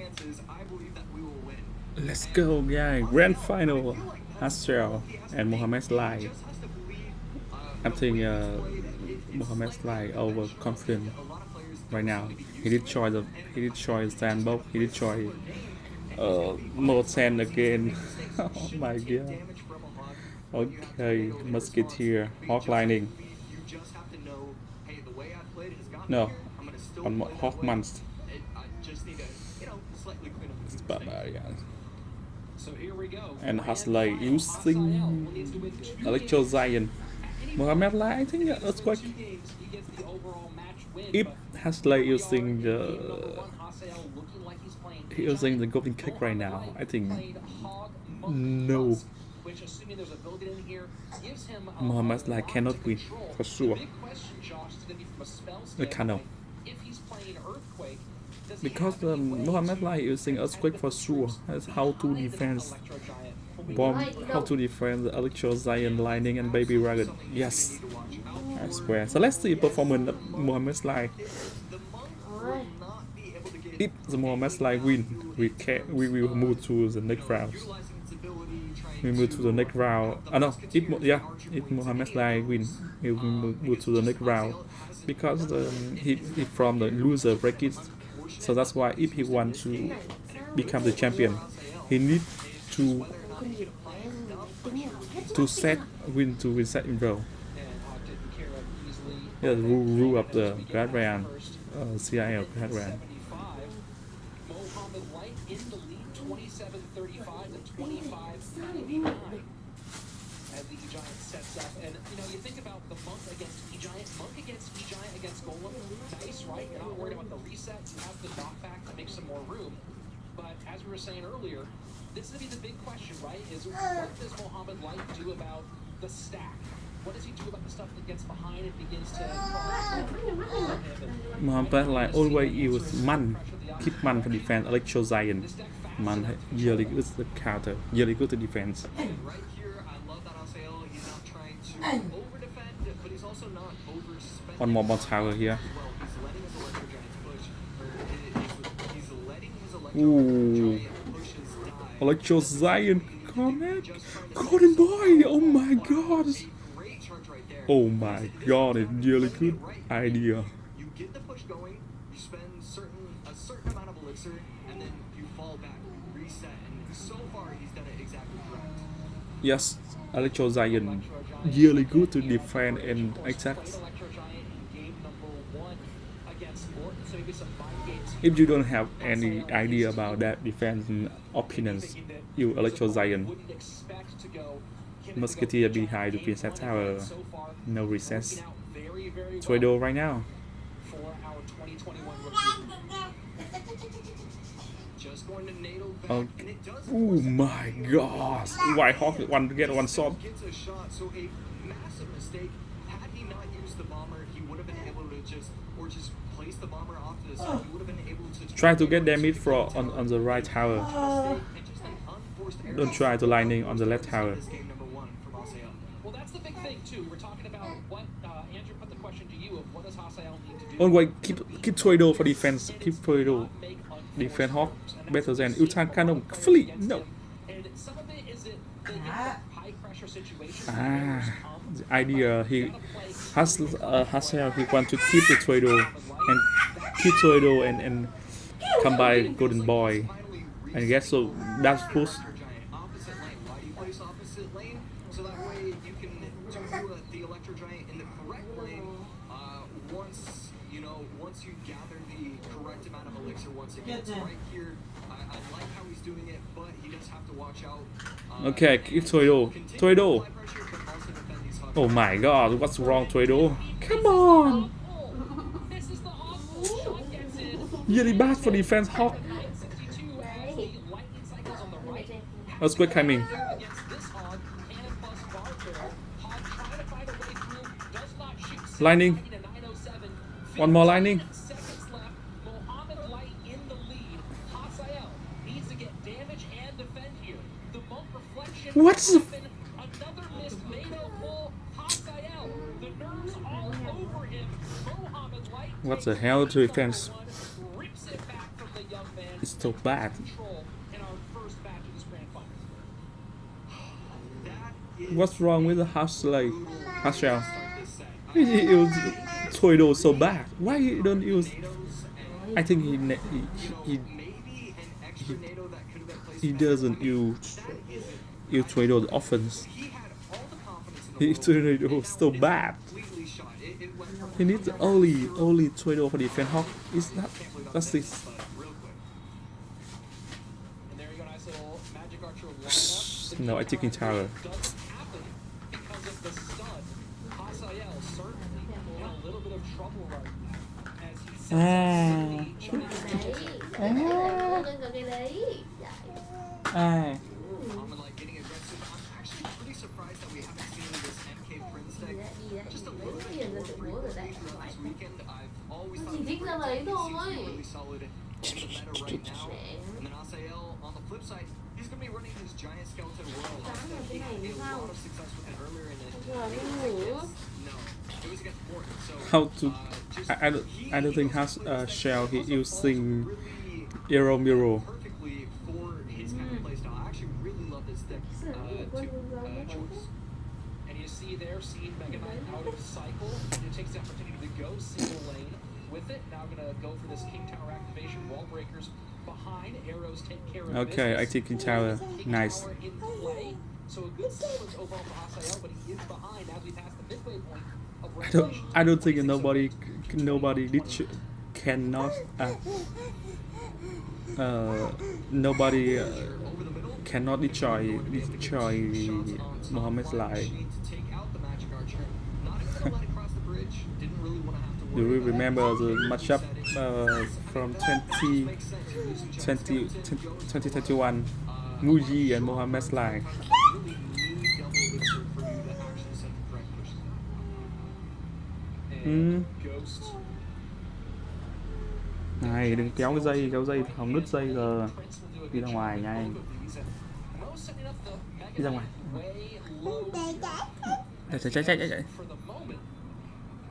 chances, I believe that we will win. Let's go, guys. Grand final. Hasrel and Mohamed Lai. Just has to believe. Uh, I think uh, Mohamed Lai overconfident a lot of players right now. He did try the he did try sandbox. He did try uh more sand again. oh my god. damage from a hawk. Okay, musketeer, hawk lining. You on have to clean up the It's mistakes. barbarian. So here we go. And Grand Haslay final. using Hasael needs to Electro. Zion. Any Mohamed Lai, I think If he that's quite. two games, he gets the overall match win, If but Haslay here we are using in the number one, Hasael looking like he's playing he using the golden kick right now, I think played hog, monk, no. musk, Which, assuming there's a building in here, gives him Mohamed Lai cannot to win, for sure. The big question, Josh, is gonna be from a spell The Kano. standpoint, If he's playing Earthquake, does he Because any um, way Lai using earthquake for sure. That's how to defend bomb, how to defend the Electro Zion lining and Baby Dragon. Yes, I swear. So let's see performance of Mohamed Lai. The If the Mohamed Lai win, we can we will move to the next round. We move to the next round. Ah no, if yeah, if Mohamed Lai win, we will move, move to the next round because um, he he from the loser bracket. So that's why if he want to become the champion, he need to to set win to win set in row. Yeah, rule rule of the Guardian, First, uh, CIL Guardian. 75. Mohamed Light in the lead, 27-35 to 25-99. As the E-Giant sets up. And, you know, you think about the Monk against E-Giant. Monk against against Golem. Nice, right? You're not worried about the resets. You have the knockback to make some more room. But as we were saying earlier, this is going to be the big question, right? Is what does Mohamed Light do about the stack? What does he do about the stuff that gets behind and begins to Mohamed Lai always use man, keep man to defend Electro Zion. Man really good to counter, really good to defense. right here. I love that Asael. He's not trying to over defend, but he's also not overspending. One more boss tower here. Well, he's letting his electro giants push. Or he's, he's letting his electro Ooh. giant pushes die. Electro Zion, connect, Golden Boy. Oh my God. Great charge right there. Oh my God, it's really good idea. You get the push going, you spend certain a certain amount of elixir, and then you fall back, reset, and so far he's done it exactly correct. Yes, Electro Zion, really good to defend and attack. Electro Giant in game number one against Morton, so maybe some mind games. If you don't have any idea about that defense and opinions, you Electro to go. Musketeer behind the Princess Tower, no recess. Trudeau right now. for our 2021. Just going to NATO Okay. and it does. Oh my God! White Hawk one get one shot. So a massive mistake. Had he not used the bomber, he would have been able to or just place the bomber off to the side. He would have been able to Try to get damage for on, on the right tower. And just an unforced error. Don't try to lightning on the left tower. This game number one from Asael. Well, that's the big thing too. We're talking about what uh, Andrew put the question to you of what does Hasael need to do. Always keep keep Trudeau for defense. Keep Trudeau. Make Defend Hawk better than moves. Utan Cannon. Flee. No. And some of it is it the high pressure situations. Ah, errors come. The idea he has uh, Hassel he want to keep the Trudeau and keep Trudeau and and come by Golden Boy. I guess so. That's. Uh, Okay, keep Trudeau. continue Oh my God! What's wrong, Trudeau? Come on! The. Really bad for defense, Hawk. 962 has the lightning cycles on the right. What the hell to defense? It's so bad. What's wrong with the start this set. He he used Tornado so bad. Why he don't use? I think he he, he, placed he doesn't use use Tornado often. He had all the He needs number only zero only Tornado for defense. Hawk is that Can't believe I'm That's saying this. this, but real quick. And there you solid meta right now. And then Asael on the flip side, he's gonna be running his giant skeleton world. He had a lot of success with it earlier in it. Nó it was against Morton. So how to? uh, just I, I don't I don't think has uh, shell he using really Aero Miro. perfectly for his kind of playstyle. I actually really love this deck uh, to, uh, choice. And you see there, seeing Mega Knight out of cycle. And it takes the opportunity to go single lane with it. Now gonna go for this King Tower activation. Wall breakers behind. Arrows take care of Okay, I take King Tower. King Nice. Tower in play. So a good sequence overall for Hasael, but he is behind as we pass the midway point of I don't. I don't think nobody nobody did cannot uh, uh nobody uh, Over the middle. cannot destroy destroy Mohammed's lie. Do you remember the matchup uh, from 20, 20, 2021? Muji and Mohammed's lie. And Ừ. Ghost. Này đừng kéo cái dây, kéo dây hỏng đứt dây rồi. Prince will do a Đi good ra job ngoài with nha both anh. of these. And Mo setting up the Mega Đi ra Knight ngoài. way low Chạy chạy chạy chạy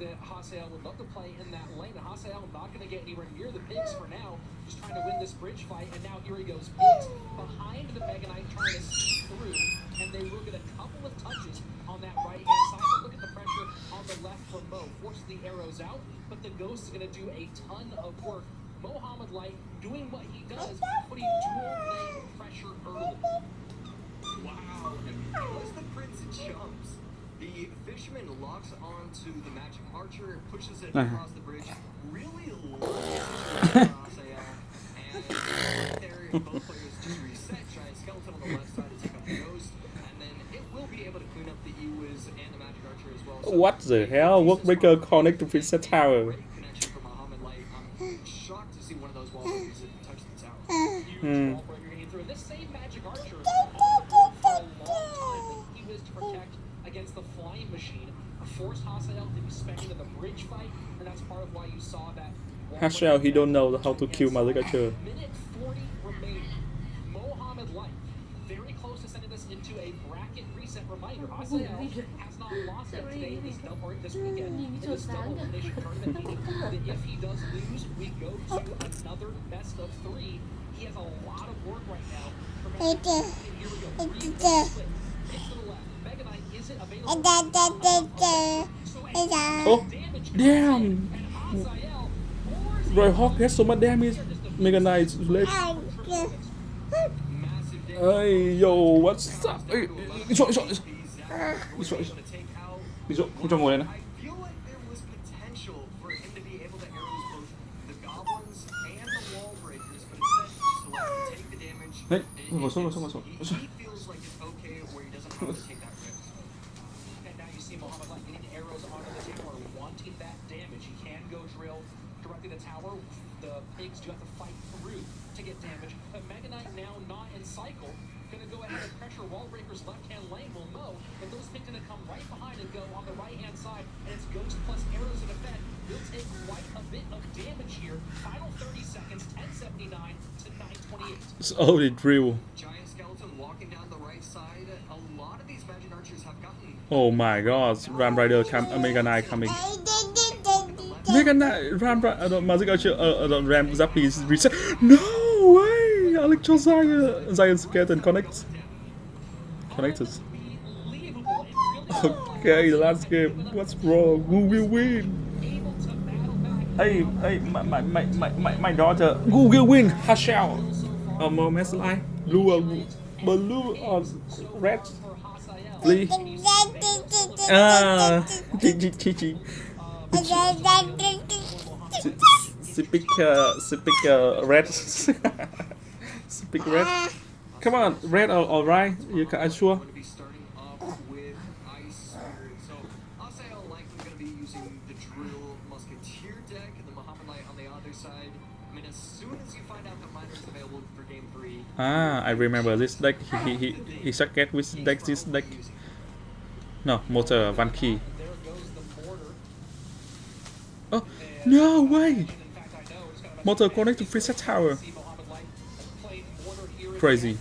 that Hasael would love to play in that lane. And Hasael not going to get anywhere near the pigs for now, just trying to win this bridge fight. And now here he goes, pigs behind the Mega Knight trying to sneak through, and they will get a couple of touches on that right hand side. But look at the pressure on the left from Mo, forces the arrows out, but the Ghost is going to do a ton of work. Mohammed Light doing what he does, putting dual lane pressure early. Wow, and because the prince jumps, the fisherman locks onto the magic archer, pushes it Uh-huh. across the bridge, really across AL, and there both players just reset. Giant skeleton on the left side to take up the ghost, and then it will be able to clean up the Ewiz and the magic archer as well. So What the hell? Workbreaker connect to Princess Tower. Connection from Muhammad Light. I'm shocked to see one of those wall touch the tower. Huge Hmm. wall breaker getting through. And this same magic archer has been on the board for a long time. that He was to protect against the flying machine, force Hasael to be spec into the bridge fight, and that's part of why you saw that. wall Hasael, he breaker don't know how to kill against Magic Archer. Minute 40 remaining. Mohammed Light, very close to sending us into a bracket reset reminder. Hasael has not lost it today in this double or this weekend in this double elimination tournament, meaning that if he does lose, we go to another best of three. He has a lot of work right now. for Mega Knight. And here we go. Three way split. Pick to the left. Mega Knight isn't available. So a Oh, damage damn! And Hasael pours Roy Hawk has so much damage. Mega Knight left. Hey, yo, what's up? Chỗ, đi chỗ, đi chỗ. Đi chỗ, đi chỗ. Đi chỗ, không cho ngồi đây nữa. I feel like there was potential for him to drill directly to the tower. The pigs do have to fight through to get damage. But Mega Knight now not in cycle. Gonna go ahead and pressure Wall Breaker's left hand lane will know. But those pigs gonna come right behind and go on the right hand side. And it's Ghost plus arrows to defend. He'll take quite a bit of damage here. Final 30 seconds, 1079 to 928. It's only drill. Giant skeleton walking down the right side. A lot of these magic archers have gotten Oh my god, Ram Rider come, uh, Mega Knight coming. Mega Knight, Ram Rider, uh, no, Magic Archer, uh, uh, no, Ram Zappy is reset. No way! Electro Zion! Zion Skeleton connects. Connected. Unbelievable. And Okay, last game. What's wrong? Who will win? able to battle back. Hey, hey, my, my, my, my, my, my daughter. Who will win? Hashell. Or more mess line. Blue or blue or red? For Hasael. Please. Ah, Speak, uh, speak, uh, red. speak red. Come on, red or, or right? You can, I'm sure. going to be starting off with Ice Spirit. So Asael likely going to be using the Drill Musketeer deck and the Muhammad Light on the other side. I mean, as soon as you find out that Miner's available for game three, Ah, I remember this deck. He, he, he, he with deck this deck. No, motor, one key. There goes the mortar. Oh, no way! Motor connect to Freezer Tower. Crazy.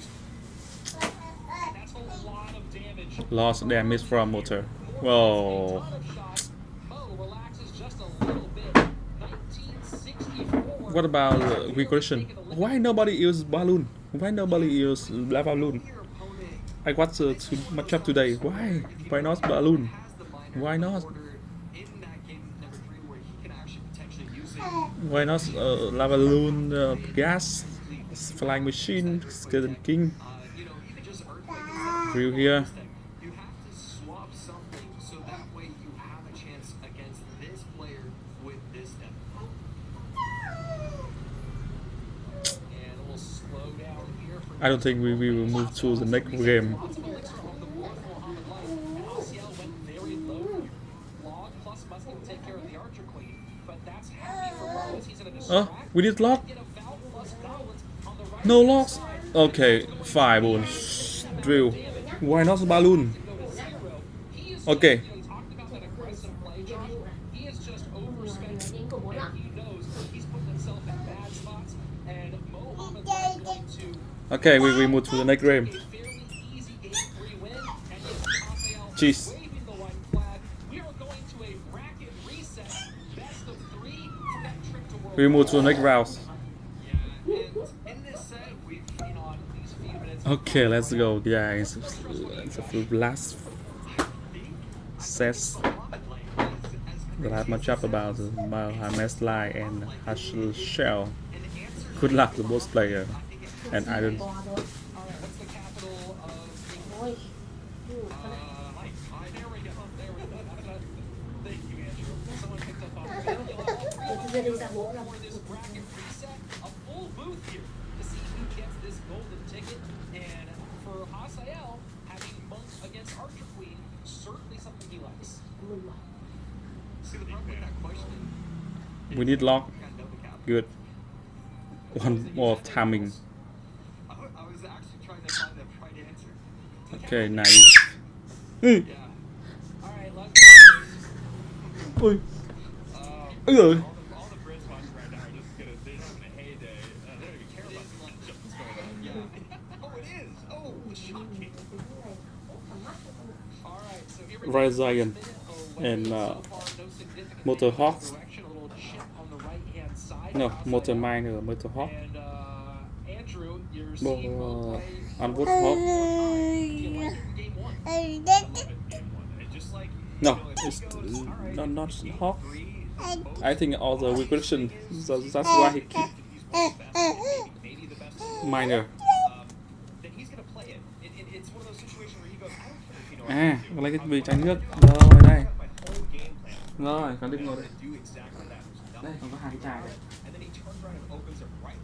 Lost damage from motor. Whoa. Ton of shots. Mo relaxes just a little bit. 1964. What about uh, regression? Why nobody uses balloon? Why nobody uses lava balloon? I watched uh, too much up today. Why? Why not balloon? Why not? order in that game number three where he can actually potentially use it. Why not uh, lava balloon, uh, gas, flying machine, skeleton king? Through here. I don't think we, we will move to the next game. He knows he's putting himself in bad spots. And Mohammed Light is going to Okay, we, we move to the next game. a few Rouse. Okay, let's go, guys. It's a the last set. The last matchup about the Mohamed Lai and Hashel Shell. Good luck to both players. And I don't. All right, what's the capital of Ôi, Uh, Mike, uh, there we go. There we go. That's a- Thank you, Andrew. Someone picked up on the video. All three of us Tôi đi ra bố ra for this bracket reset. A full booth here to see who gets this golden ticket. And for having Monk against Archer Queen, certainly something he likes. See, the problem with that question, We need lock. you kind of know the cap. Good. One more timing. I, wa- I was actually you like it in game one? I love it, game one. And uh, just like, No, you know, if it's uh, he goes, all right, not, not Hawk. I think all the regression. So that's why he keep he's À, to lấy cái bì do nước. Rồi đây. I have my whole game plan. Rồi, And I'm ngồi đây. gonna do exactly that. There's Đây, còn có hai cái chai đây. And then he turns around and opens it right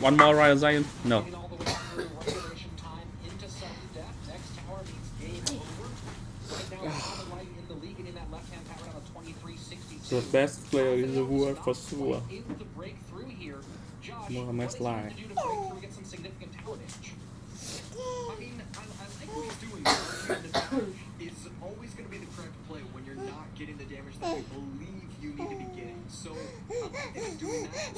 One more Royal Zion? No. the best player in the world for sure. More Sly. is always going to be the correct play when you're not getting the damage that believe you need to be getting. So, um, doing that,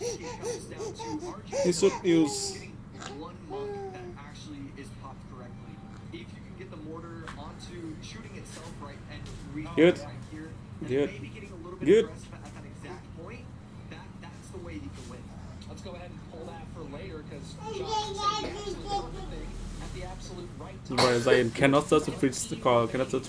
it comes down to getting one muck that actually is popped correctly. If you can get the mortar onto shooting itself right and reading Good. right here, and Good. maybe getting a little bit Good. aggressive at that exact point, that, that's the way you can win. Let's go ahead and pull that for later, because John said the absolute thing at the absolute right time. I cannot touch the call, cannot touch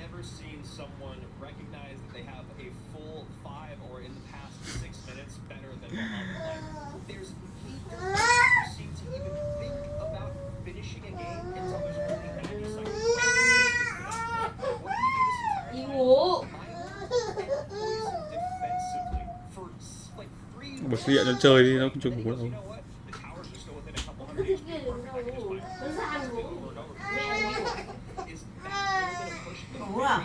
never seen someone recognize that they have a full five or in the past six minutes better than Muhammad. There's people who seem to even think about finishing a game until there's only 90 seconds. You will. Basta yan, nagsawa din ako, joke ko lang. 糊了。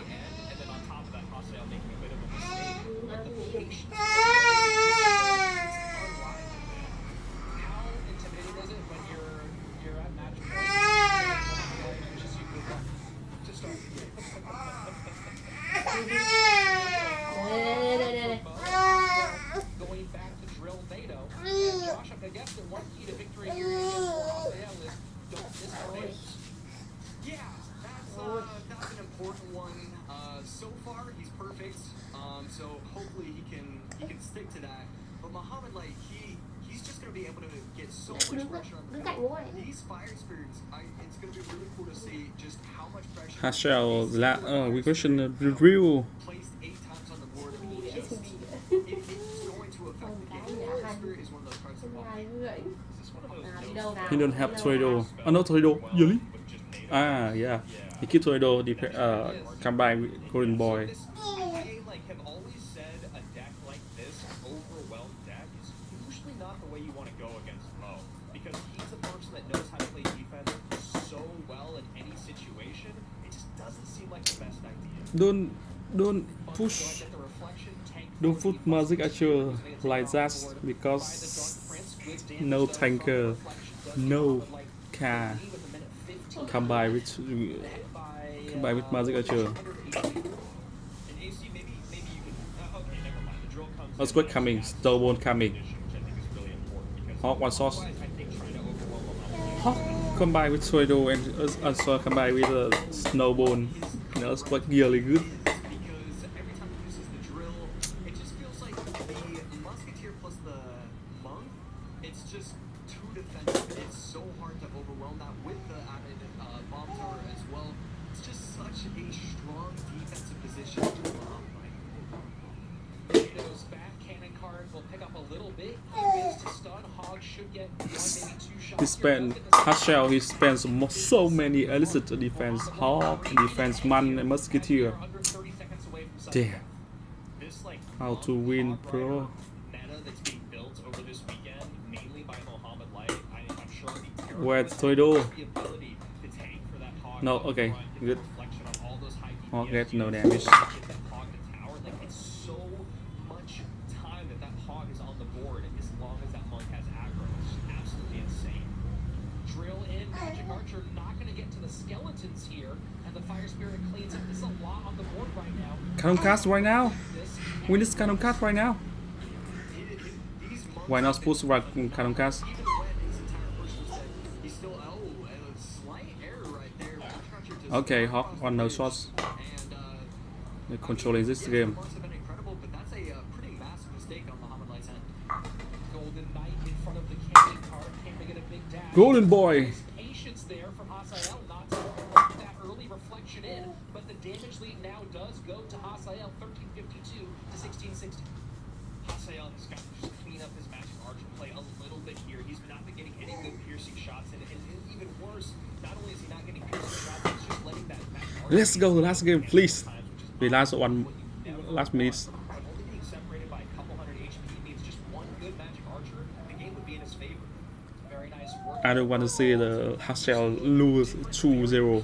Hashell là ở uh, oh, we question the drill He don't have Toredo. Oh no, Toredo. Really? Ah, yeah. He keep Toredo, uh, combine with Golden Boy. don't don't push don't put magic at you like that because no tanker no car come by with come by with magic archer Earthquake coming, Stowbone coming. Hawk one source. Hawk by with Tornado and uh, also come by with a uh, Snowbone. Nah, Nels gila Gialigut nutshell, he spends so many illicit defense, hawk, defense, man, and musketeer. Damn. How to win, bro. Where's Toido? No, okay, good. I'll get no damage. cannon cast right now. We need cannon cast right now. Why not push right mm, cannon cast? Okay, Hawk. on no shots. They're controlling this game. Golden boy. 1660. Hassan has got to just clean up his magic archer play a little bit here. He's not been getting any good piercing shots, and, and, and even worse, not only is he not getting piercing shots, he's just letting that magic archer... Let's go, last game, please. The last one, last minutes. I don't want to see the Hassel lose 2-0.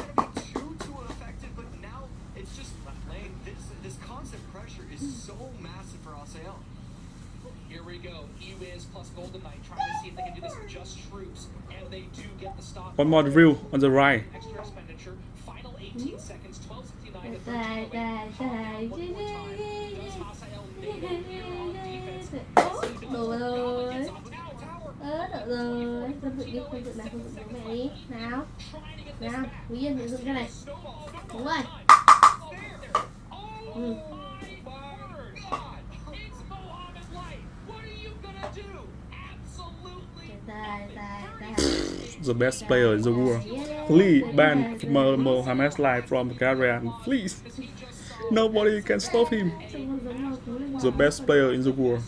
One more reel on the right. Đồ rồi. Ớ, đậu rồi. Phân dựng đi, phân dựng này, phân dựng bố mẹ đi. Nào. Nào, Quý Yên dựng cái này. Đúng rồi. Ừ. the best player in the world. Lee banned Mohamed Lai from the Caribbean. Please, nobody can stop him. The best player in the world.